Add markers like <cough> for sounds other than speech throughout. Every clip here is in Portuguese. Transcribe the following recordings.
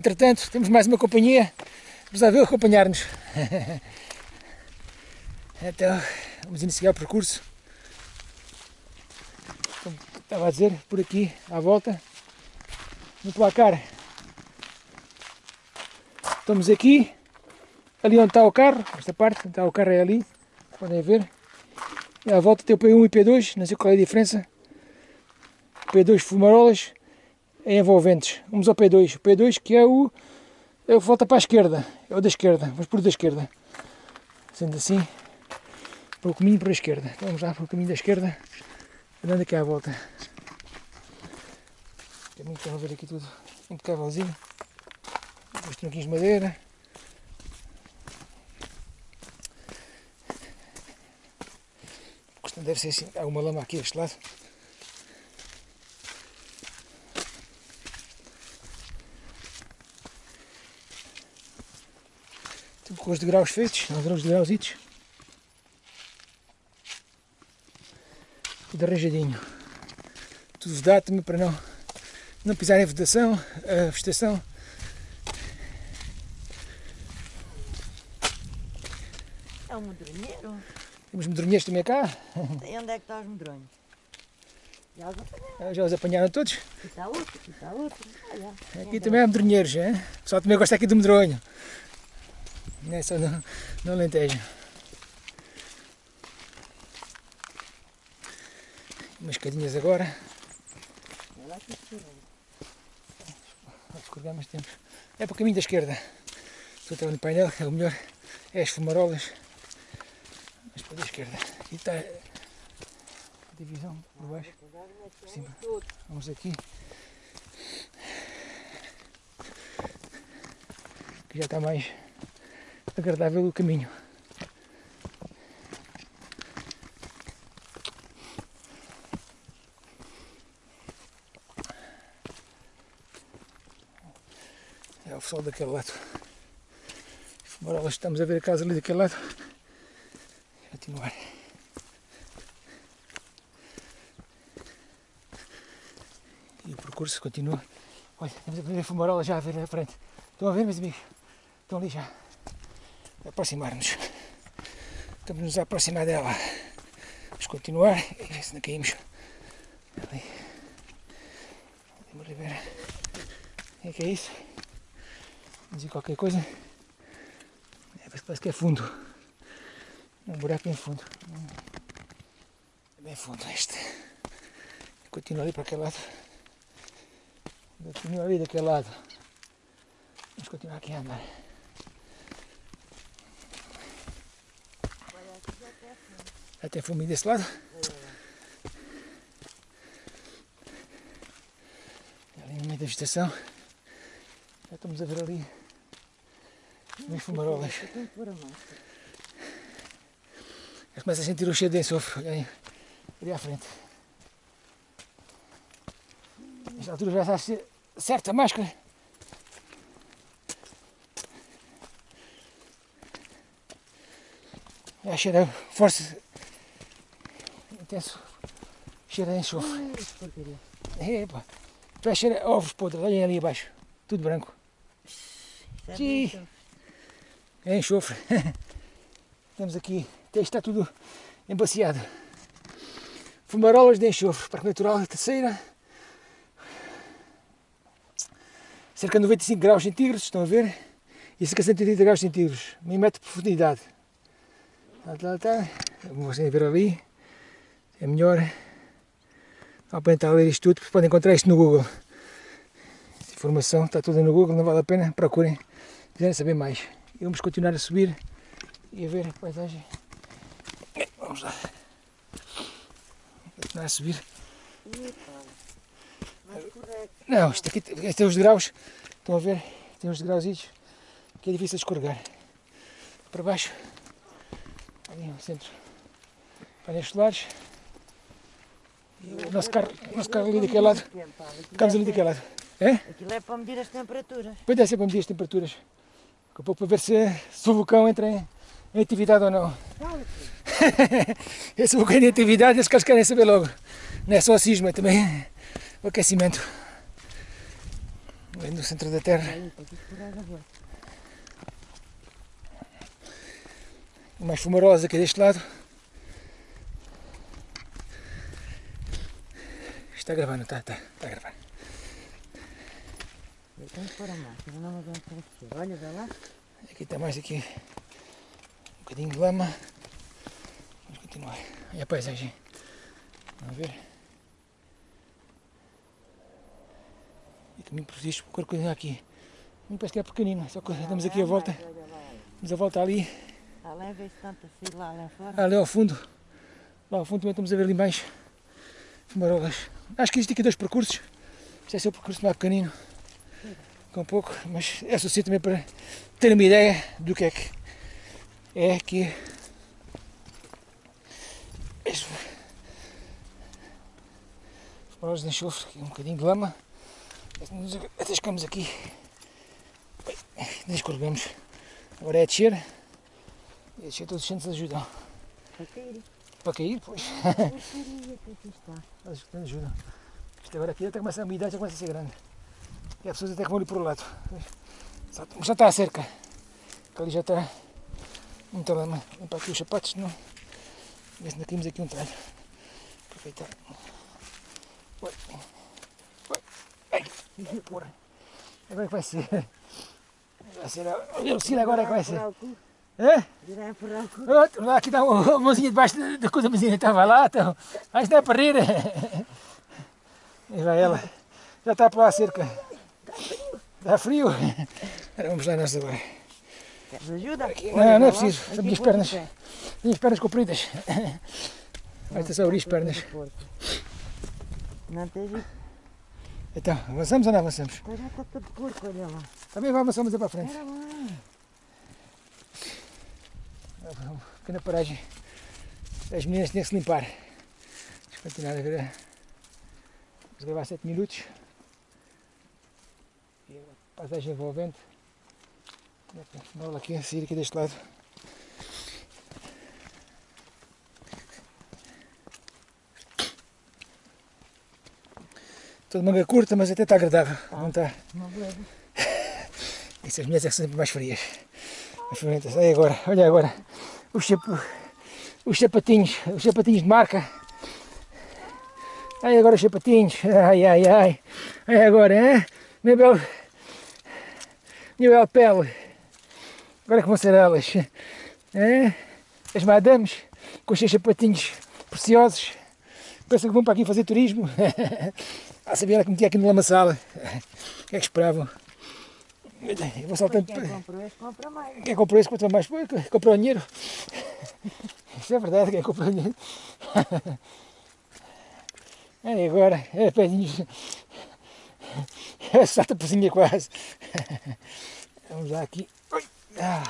Entretanto, temos mais uma companhia, resolveu acompanhar-nos. <laughs> Então, vamos iniciar o percurso. Como estava a dizer, por aqui, à volta, no placar. Estamos aqui, ali onde está o carro, esta parte, onde está o carro é ali, podem ver. E à volta tem o P1 e P2, não sei qual é a diferença. P2 fumarolas envolventes. Vamos ao P2. O P2 que é o. É o volta para a esquerda. É o da esquerda. Vamos por o da esquerda. Sendo assim, para o caminho para a esquerda. Então vamos lá para o caminho da esquerda. Andando aqui à volta. Caminho a ver aqui tudo impecávelzinho. Os tronquinhos de madeira. Deve ser assim. Há uma lama aqui deste lado. Com os degraus feitos, os degrauzitos. Tudo arranjadinho. Tudo vedado para não, não pisar em vegetação, a vegetação. É um medronheiro. Temos medronheiros também cá. E onde é que estão os medronhos? Já os apanharam. Já os apanharam todos? Aqui está outro, aqui está outro. Aqui também há medronheiros, hein? o pessoal também gosta aqui do medronho. Não é no, no Alentejo. Umas cadinhas agora. Escorregar tempo. É para o caminho da esquerda. Estou até no painel, é o melhor. É as fumarolas. Mas para a esquerda. Aqui está a divisão por baixo. Por cima. Vamos aqui. Que já está mais agradável o caminho. É o sol daquele lado. Fumarolas, estamos a ver a casa ali daquele lado. Continuar. E o percurso continua. Olha, estamos a ver a fumarola já a ver à frente. Estão a ver, meus amigos? Estão ali já aproximar-nos. Estamos-nos a aproximar dela. Vamos continuar e ver se não caímos. Ali. Uma ribeira. O que é que é isso? Dizer qualquer coisa. É, parece que é fundo. Um buraco em fundo. É bem fundo este. Continua ali para aquele lado. Continua ali daquele lado. Vamos continuar aqui a andar. Até fumo desse lado. Ali no meio da vegetação. Já estamos a ver ali umas fumarolas. Já começa a sentir o cheiro de enxofre. Olha aí, ali à frente. Nesta altura já está a ser certa a máscara. Já cheira força intenso cheiro a enxofre. Epa, vai cheirar ovos podres, olhem ali abaixo, tudo branco. Sim. É enxofre. <laughs> Temos aqui, até está tudo embaciado. Fumarolas de enxofre, Parque Natural Terceira. Cerca de 95 graus centígrados, estão a ver? E cerca de 130 graus centígrados, meio metro de profundidade. Lá, lá. Como vocês ver ali é melhor aparentar ler isto tudo, podem encontrar isto no Google. Essa informação está toda no Google, não vale a pena, procurem, se quiserem saber mais. E vamos continuar a subir e a ver a paisagem. Vamos lá. Continuar a subir. Não, isto aqui tem os degraus, estão a ver? Tem os degrauzinhos que é difícil escorregar. Para baixo, ali no centro, painéis solares. O nosso carro, ali daquele lado. Ficamos ali daquele lado. É? Aquilo é para medir as temperaturas. Pois é, para medir as temperaturas. Daqui a pouco para ver se, se o vulcão entra em, em atividade ou não. <laughs> Esse vulcão em atividade, eles que querem saber logo. Não é só o sismo, é também o aquecimento. ali no centro da terra. Voz. mais fumarosa aqui deste lado. Está gravando, está, está, está a gravar. Eu tenho que pôr a máscara, não aguento crescer. Olha, vê lá. Aqui está mais aqui um bocadinho de lama. Vamos continuar. E a paisagem. Vamos ver. E caminho por isto, qualquer coisa aqui. Me parece que é pequenino, só que damos aqui a volta. Olha olha. Damos a volta ali, Além vê-se tanta fila lá fora. ali ao fundo. Lá ao fundo também estamos a ver ali mais fumarolas. Acho que existe aqui dois percursos. Este é o percurso mais pequenino. Com pouco, mas é suficiente também para ter uma ideia do que é que é aqui. Este fumarolas de enxofre, aqui um bocadinho de lama. Nos atascamos aqui. Nem escorregamos. Agora é a descer. E a descer todos os centros ajudam. Cair. Para cair, pois. <laughs> Está. Eles que ajudam. Isto agora aqui até começa a umidade, já começa a ser grande. E há pessoas até que vão ali por o lado. Já, já está a cerca. Que ali já está muita lama. Limpar aqui os sapatos, não. Ver se não caímos aqui um talho. Aproveitar. Oi. Oi. Ai. Porra. Agora é que vai ser. Vai ser. Olha o Ciro agora é que vai ser. Virar. É? Virar a empurrar o cu. Outro, lá aqui dá uma <laughs> mãozinha debaixo da- coisa, a mãozinha estava lá, então. Mas não é para rir. E vai ela. Já está para lá a cerca. Está frio. Agora vamos lá nós agora. Queres ajuda? Não, Olha, não é preciso. Aqui São minhas pernas. Minhas pernas compridas. Vai ter só abrir as pernas. Não tens Então, avançamos ou não avançamos? Está já está todo porco, olha lá. Também vamos avançamos para a frente. Uma pequena paragem. As meninas tinham que se limpar. Deixa eu continuar a ver. Vamos gravar 7 minutos. E a paisagem envolvente. Vamos aqui, a sair aqui deste lado. Estou de manga curta, mas até está agradável. Não está. Beleza. <laughs> Essas mulheres é são sempre mais frias. Frias. Olha agora, olha agora. Os, chap- os sapatinhos, os sapatinhos de marca. Olha agora os sapatinhos. Ai, ai, ai. Olha agora, hein? Minha bela, minha pele. Agora que vão ser elas. Hein? As madames com os seus sapatinhos preciosos. Pensam que vão para aqui fazer turismo. <laughs> Ah, sabia que metia aqui no lamaçal. O que é que esperavam? Eu vou. Quem comprou esse compra mais. Quem comprou esse compra mais? Comprou o dinheiro. <laughs> Isso é verdade, quem comprou o dinheiro. <laughs> É agora, é pedinhos. É salta pozinha quase. <laughs> Vamos lá aqui. Oi. Ah.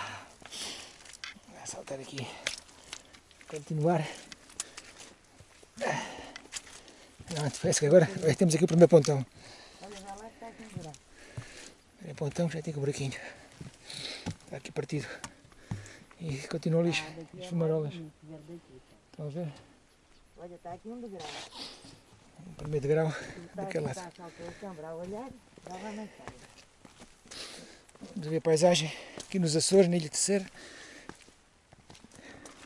Vou saltar aqui. Continuar. Não, parece que agora olha, temos aqui o primeiro pontão. Olha, já lá está aqui um buraco. Primeiro pontão já tem o buraquinho. Está aqui partido. E continua ali Ah, daqui as é fumarolas. Estão a ver? Olha, está aqui um degrau. O primeiro degrau daquele lado. para. Vamos ver a paisagem aqui nos Açores, na Ilha de Terceira.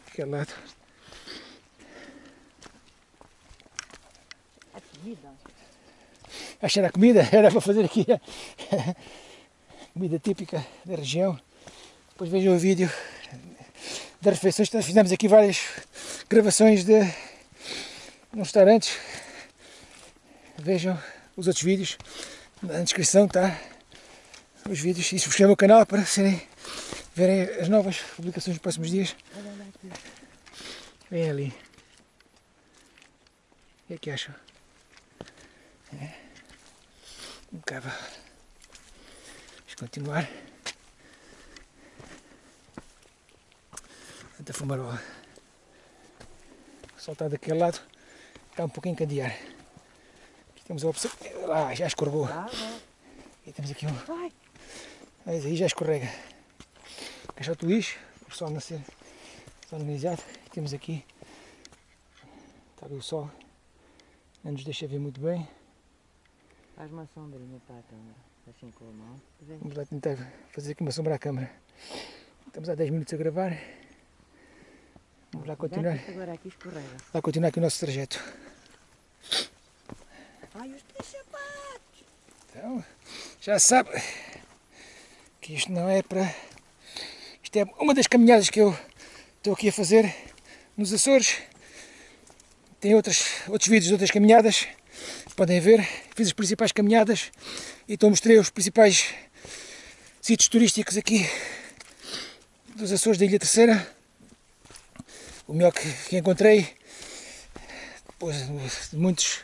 Aquele lado. A comida. Acho que era comida, <laughs> era para fazer aqui comida típica da região. Depois vejam o vídeo das refeições. Fizemos aqui várias gravações de nos restaurantes. Vejam os outros vídeos. Na descrição está os vídeos e subscrevam o canal para serem, verem as novas publicações nos próximos dias. Vem ali. O que é que acham? É. Impecável. Vamos continuar. Tanta fumarola. O sol está daquele lado. Está um pouquinho candear. Aqui temos a opção. Ah, já escorregou. E temos aqui um. Mas aí já escorrega. Caixote lixo, o sol nascer organizado. Temos aqui. Está ali o sol. Não nos deixa ver muito bem. Faz uma sombrinha para a câmera. Assim com a mão. Vem. Vamos lá tentar fazer aqui uma sombra à câmara. Estamos há 10 minutos a gravar. Vamos lá continuar, Agora aqui escorrega. lá continuar aqui o nosso trajeto. Ai, os teus sapatos! Então, já sabe que isto não é para. Isto é uma das caminhadas que eu estou aqui a fazer nos Açores. Tem outras, outros vídeos de outras caminhadas, podem ver. Fiz as principais caminhadas e então mostrei os principais sítios turísticos aqui dos Açores da Ilha Terceira. O melhor que, que encontrei, depois de muitos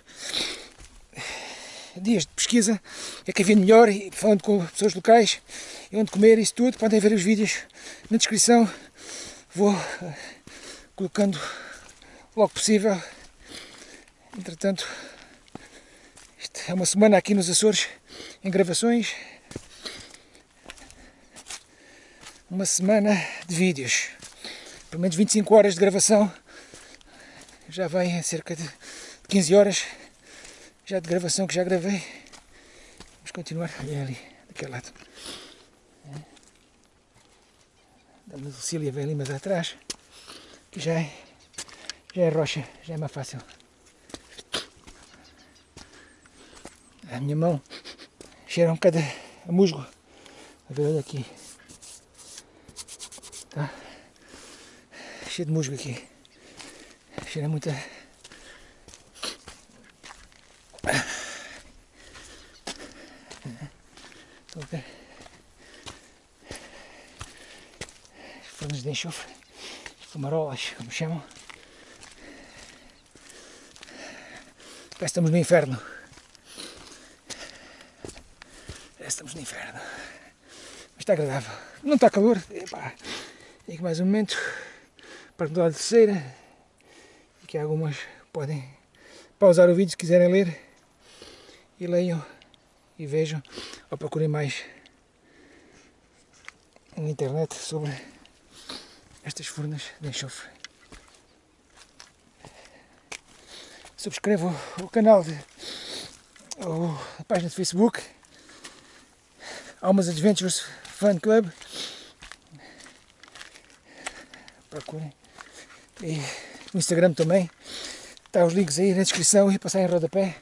dias de pesquisa, é que havia melhor, e falando com pessoas locais, e onde comer, isso tudo, podem ver os vídeos na descrição. Vou eh, colocando logo possível. Entretanto, é uma semana aqui nos Açores em gravações. Uma semana de vídeos. Pelo menos 25 horas de gravação. Já vem a cerca de 15 horas já de gravação que já gravei. Vamos continuar. Olha ali, daquele lado. É. Dama Lucília vem ali mais atrás. Que já é, já é rocha, já é mais fácil. A minha mão cheira um bocado a musgo. A ver, olha aqui. Tá? Cheio de musgo aqui. Cheira muita. Estão a ver? Fornos de enxofre, fumarolas, como chamam. Parece que estamos no inferno. Estamos no inferno. Mas está agradável. Não está calor. Epá. E aqui mais um momento para mudar de terceira. E que algumas podem pausar o vídeo se quiserem ler. E leiam e vejam ou procurem mais na internet sobre estas furnas de enxofre. Subscrevam o canal de ou a página de Facebook Almas Adventures Fan Club procurem e no Instagram também está os links aí na descrição e passar em rodapé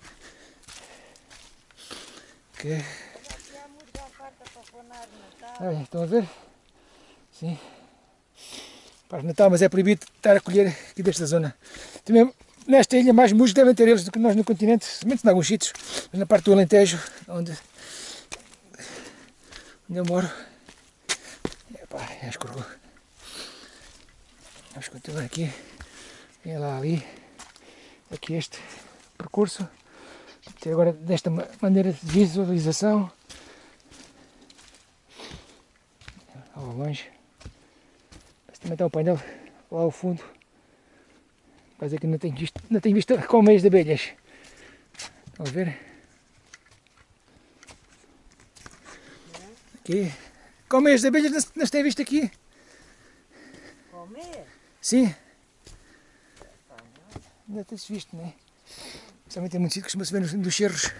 que Olha, estão a ver? Sim. Para Natal, mas é proibido estar a colher aqui desta zona. Também nesta ilha mais musgos devem ter eles do que nós no continente, somente em alguns sítios, mas na parte do Alentejo, onde, onde eu moro, epá, já escorregou. Vamos continuar aqui, vem lá ali, aqui este percurso, até agora desta maneira de visualização, ao longe. Mas também está o painel lá ao fundo. Quase que não tenho visto, não tenho visto <laughs> colmeias de abelhas. Estão a ver? Aqui. Colmeias de abelhas não, não se tem visto aqui? Comer? Sim. Ainda tem-se visto, não é? Principalmente em muitos sítios costuma-se ver nos, nos cerros.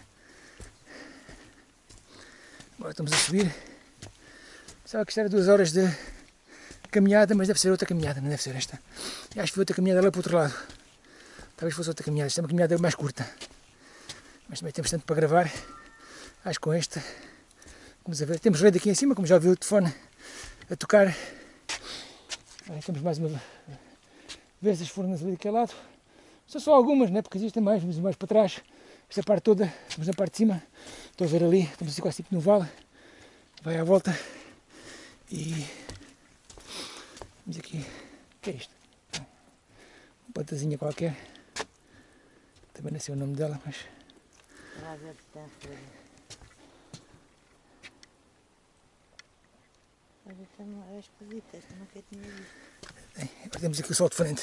Agora estamos a subir. Pensava que isto era duas horas de caminhada, mas deve ser outra caminhada, não deve ser esta. E acho que foi outra caminhada lá para o outro lado. Talvez fosse outra caminhada. Esta é uma caminhada mais curta. Mas também temos tanto para gravar. Acho que com esta. Vamos a ver. Temos rede aqui em cima, como já ouviu o telefone a tocar. Aí temos mais uma vez as fornas ali daquele lado. São só algumas, né? porque existem mais, mas mais para trás. Esta parte toda, estamos na parte de cima. Estou a ver ali, estamos assim quase tipo no vale. Vai à volta. E vamos aqui. O que é isto? Uma plantazinha qualquer. Também não sei o nome dela, mas. Para ver se tem folha. Olha, esta não é esquisita, esta nunca tinha visto. Temos aqui o sol de frente.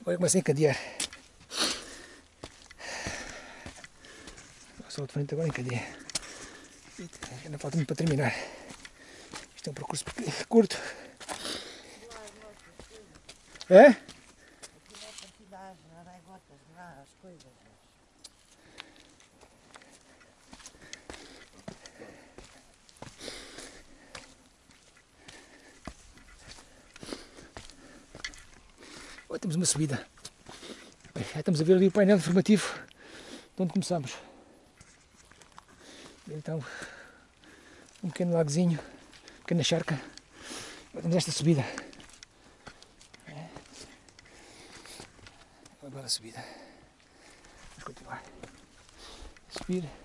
Agora começa a encadear. O sol de frente agora encadeia. Ainda falta muito para terminar. Isto é um percurso curto. É? Aqui não é para dar as araigotas, lá, as coisas. Olha, temos uma subida. Bem, já estamos a ver ali o painel informativo de onde começamos. Então, um pequeno lagozinho, pequena charca. Agora temos esta subida. É. Agora a subida. Vamos continuar. Subir.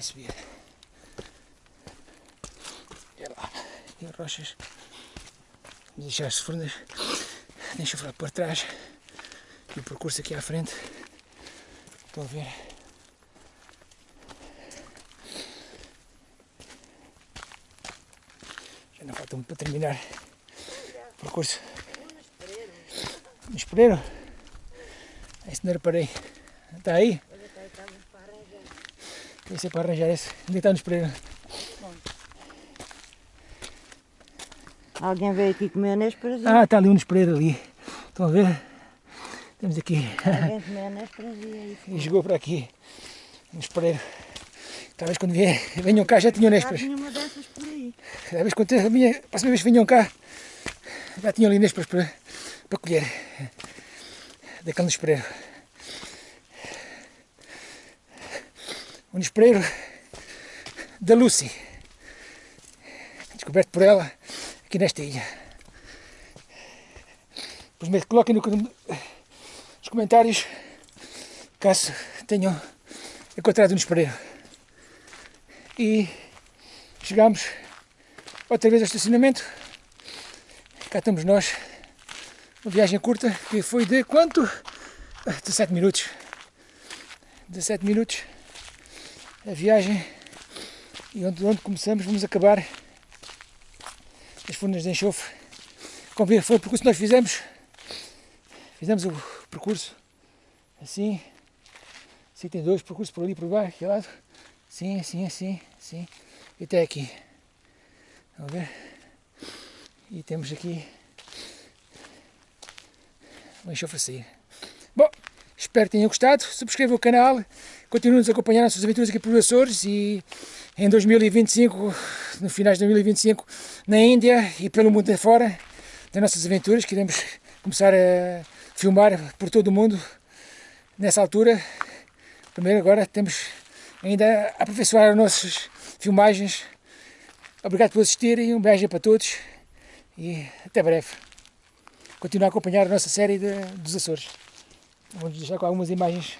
Subir. E lá, e as rochas. Vamos deixar as furnas. Deixa eu por trás. E o percurso aqui à frente. Estão a ver? Já não falta muito para terminar o percurso. No espereiro? Isso não reparei. Está aí? Que ser para arranjar esse. Onde está no espereiro? Alguém veio aqui comer nésperas? Ah, está ali um espereiro ali. Estão a ver? Temos aqui. Alguém <laughs> comeu nésperas e E jogou para aqui. No espereiro. Talvez quando vier, venham cá já tinham Já nésperas. tinha uma dessas por aí. Talvez quando a minha, a próxima vez que venham cá, já tinham ali nésperas para, para colher. Daquele espereiro. Um espereiro da Lucy. Descoberto por ela aqui nesta ilha. Depois coloquem no, nos comentários caso tenham encontrado um espereiro. E chegamos outra vez ao estacionamento. Cá estamos nós. Uma viagem curta que foi de quanto? Ah, 17 minutos. 17 minutos a viagem e onde, onde começamos vamos acabar as furnas de enxofre. Como foi o percurso que nós fizemos. Fizemos o percurso assim. Assim tem dois percursos por ali por baixo, aqui lado. Assim, assim, assim, assim. E até aqui. Vamos ver? E temos aqui o enxofre a sair. Bom, espero que tenham gostado. Subscrevam o canal. Continuem nos a acompanhar nas suas aventuras aqui por Açores e em 2025, no finais de 2025, na Índia e pelo mundo afora, das nossas aventuras, que iremos começar a filmar por todo o mundo nessa altura. Primeiro agora temos ainda a aperfeiçoar as nossas filmagens. Obrigado por assistirem, um beijo para todos e até breve. Continuar a acompanhar a nossa série de, dos Açores. Vamos deixar com algumas imagens